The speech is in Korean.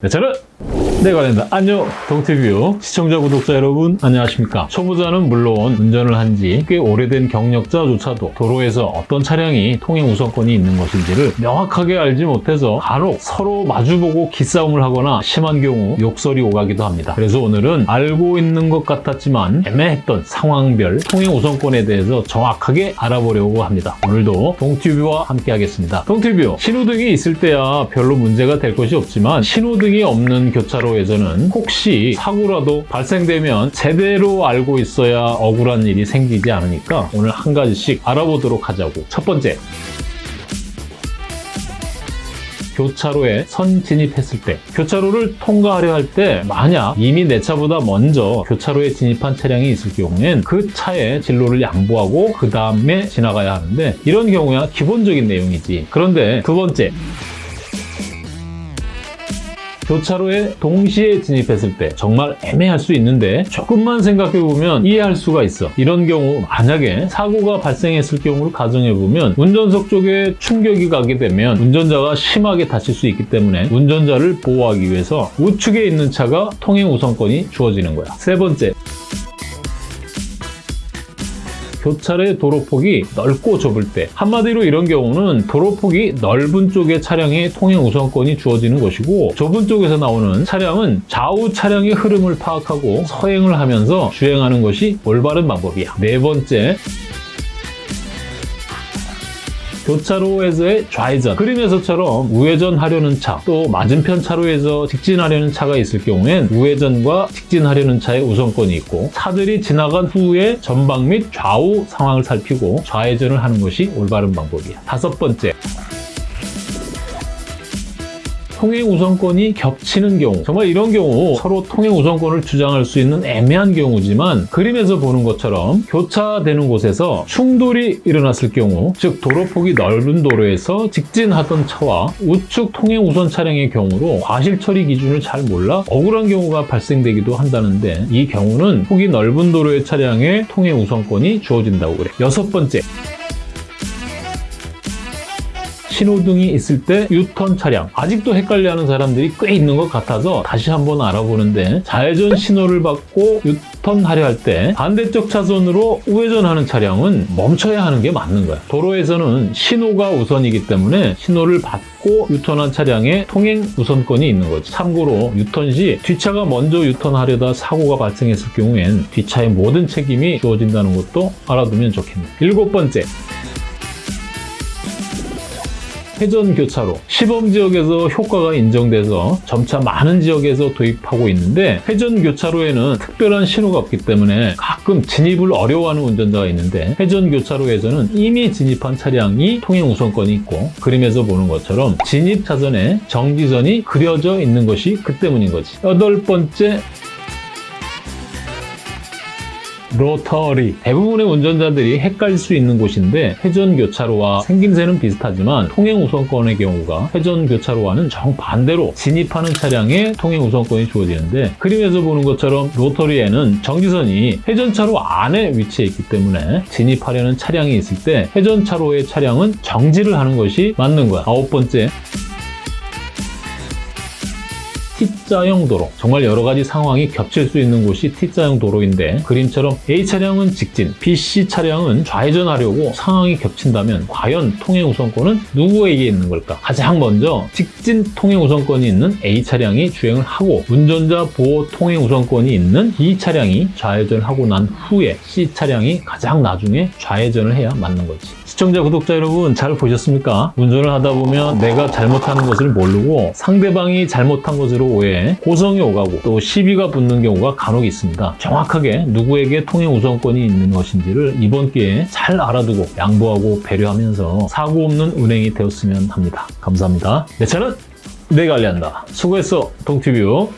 네, 저는 내가 된다. 안녕 동티뷰 시청자 구독자 여러분 안녕하십니까? 초보자는 물론 운전을 한 지 꽤 오래된 경력자조차도 도로에서 어떤 차량이 통행 우선권이 있는 것인지를 명확하게 알지 못해서 간혹 서로 마주보고 기싸움을 하거나 심한 경우 욕설이 오가기도 합니다. 그래서 오늘은 알고 있는 것 같았지만 애매했던 상황별 통행 우선권에 대해서 정확하게 알아보려고 합니다. 오늘도 동티뷰와 함께 하겠습니다. 동티뷰 신호등이 있을 때야 별로 문제가 될 것이 없지만 신호등이 없는 교차 로에서는 혹시 사고라도 발생되면 제대로 알고 있어야 억울한 일이 생기지 않으니까 오늘 한 가지씩 알아보도록 하자고. 첫 번째. 교차로에 선 진입했을 때 교차로를 통과하려 할 때 만약 이미 내 차보다 먼저 교차로에 진입한 차량이 있을 경우엔 그 차의 진로를 양보하고 그 다음에 지나가야 하는데 이런 경우야 기본적인 내용이지 그런데 두 번째 교차로에 동시에 진입했을 때 정말 애매할 수 있는데 조금만 생각해보면 이해할 수가 있어. 이런 경우 만약에 사고가 발생했을 경우를 가정해보면 운전석 쪽에 충격이 가게 되면 운전자가 심하게 다칠 수 있기 때문에 운전자를 보호하기 위해서 우측에 있는 차가 통행 우선권이 주어지는 거야. 세 번째, 교차로의 도로폭이 넓고 좁을 때 한마디로 이런 경우는 도로폭이 넓은 쪽의 차량의 통행 우선권이 주어지는 것이고 좁은 쪽에서 나오는 차량은 좌우 차량의 흐름을 파악하고 서행을 하면서 주행하는 것이 올바른 방법이야. 네 번째, 교차로에서의 좌회전 그림에서처럼 우회전하려는 차 또 맞은편 차로에서 직진하려는 차가 있을 경우엔 우회전과 직진하려는 차의 우선권이 있고 차들이 지나간 후에 전방 및 좌우 상황을 살피고 좌회전을 하는 것이 올바른 방법이야. 다섯 번째 통행 우선권이 겹치는 경우 정말 이런 경우 서로 통행 우선권을 주장할 수 있는 애매한 경우지만 그림에서 보는 것처럼 교차되는 곳에서 충돌이 일어났을 경우 즉 도로폭이 넓은 도로에서 직진하던 차와 우측 통행 우선 차량의 경우로 과실 처리 기준을 잘 몰라 억울한 경우가 발생되기도 한다는데 이 경우는 폭이 넓은 도로의 차량에 통행 우선권이 주어진다고 그래. 여섯 번째 신호등이 있을 때 유턴 차량 아직도 헷갈려하는 사람들이 꽤 있는 것 같아서 다시 한번 알아보는데 좌회전 신호를 받고 유턴하려 할 때 반대쪽 차선으로 우회전하는 차량은 멈춰야 하는 게 맞는 거야. 도로에서는 신호가 우선이기 때문에 신호를 받고 유턴한 차량에 통행 우선권이 있는 거지. 참고로 유턴 시 뒷차가 먼저 유턴하려다 사고가 발생했을 경우엔 뒷차의 모든 책임이 주어진다는 것도 알아두면 좋겠네. 일곱 번째 회전 교차로 시범 지역에서 효과가 인정돼서 점차 많은 지역에서 도입하고 있는데 회전 교차로에는 특별한 신호가 없기 때문에 가끔 진입을 어려워하는 운전자가 있는데 회전 교차로에서는 이미 진입한 차량이 통행 우선권이 있고 그림에서 보는 것처럼 진입 차선에 정지선이 그려져 있는 것이 그 때문인 거지. 여덟 번째 로터리 대부분의 운전자들이 헷갈릴 수 있는 곳인데 회전교차로와 생김새는 비슷하지만 통행우선권의 경우가 회전교차로와는 정반대로 진입하는 차량에 통행우선권이 주어지는데 그림에서 보는 것처럼 로터리에는 정지선이 회전차로 안에 위치해 있기 때문에 진입하려는 차량이 있을 때 회전차로의 차량은 정지를 하는 것이 맞는 거야. 아홉 번째 T자형 도로 정말 여러 가지 상황이 겹칠 수 있는 곳이 T자형 도로인데 그림처럼 A 차량은 직진, B, C 차량은 좌회전하려고 상황이 겹친다면 과연 통행 우선권은 누구에게 있는 걸까? 가장 먼저 직진 통행 우선권이 있는 A 차량이 주행을 하고 운전자 보호 통행 우선권이 있는 B 차량이 좌회전하고 난 후에 C 차량이 가장 나중에 좌회전을 해야 맞는 거지. 시청자, 구독자 여러분 잘 보셨습니까? 운전을 하다 보면 내가 잘못하는 것을 모르고 상대방이 잘못한 것으로 오해해 고성이 오가고 또 시비가 붙는 경우가 간혹 있습니다. 정확하게 누구에게 통행 우선권이 있는 것인지를 이번 기회에 잘 알아두고 양보하고 배려하면서 사고 없는 운행이 되었으면 합니다. 감사합니다. 내 차는 내가 관리한다. 수고했어, 동티뷰.